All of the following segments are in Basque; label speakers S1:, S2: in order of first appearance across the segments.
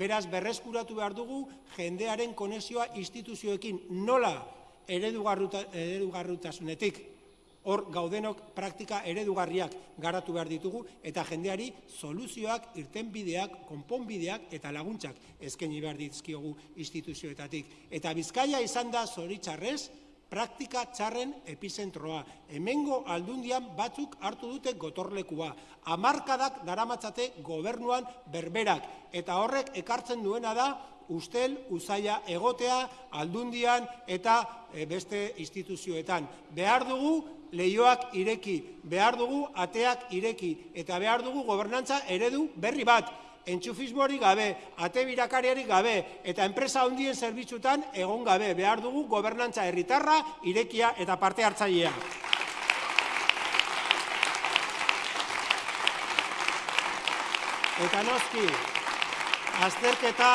S1: Beraz, berreskuratu behar dugu jendearen konexioa instituzioekin nola eredugarrutasunetik hor gaudenok praktika eredugarriak garatu behar ditugu eta jendeari soluzioak, irtenbideak, konponbideak eta laguntzak eskaini behar dizkiogu instituzioetatik. Eta Bizkaia izan da zoritxarrez, praktika txarren epizentroa. Hemengo aldundian batzuk hartu dute gotorlekua. Hamarkadak daramatzate gobernuan berberak. Eta horrek ekartzen duena da ustel, usaia egotea, aldundian eta e, beste instituzioetan. Behar dugu leioak ireki, behar dugu ateak ireki, eta behar dugu gobernantza eredu berri bat entxufismori gabe, ate birakariari gabe, eta enpresa handien zerbitzutan egon gabe, behar dugu gobernantza herritarra, irekia eta parte hartzailea. Eta noski, azterketa,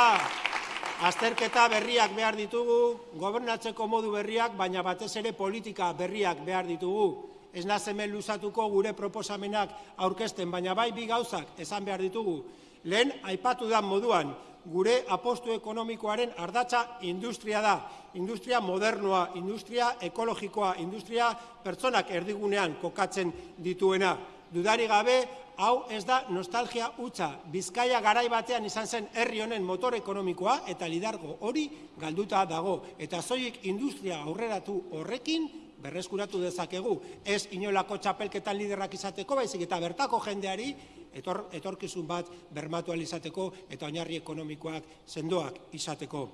S1: azterketa berriak behar ditugu, gobernatzeko modu berriak, baina batez ere politika berriak behar ditugu. Ez nazemen luzatuko gure proposamenak aurkezten, baina bai bi gauzak esan behar ditugu. Lehen, aipatu da moduan, gure apostu ekonomikoaren ardatza industria da. Industria modernoa, industria ekologikoa, industria pertsonak erdigunean kokatzen dituena. Dudari gabe, hau ez da nostalgia utza. Bizkaia garai batean izan zen herri honen motor ekonomikoa eta lidargo hori galduta dago. Eta zoik industria aurreratu horrekin berreskuratu dezakegu. Ez inolako txapelketan liderrak izateko, baizik eta bertako jendeari etor, etorkizun bat bermatu izateko eta oinarri ekonomikoak sendoak izateko.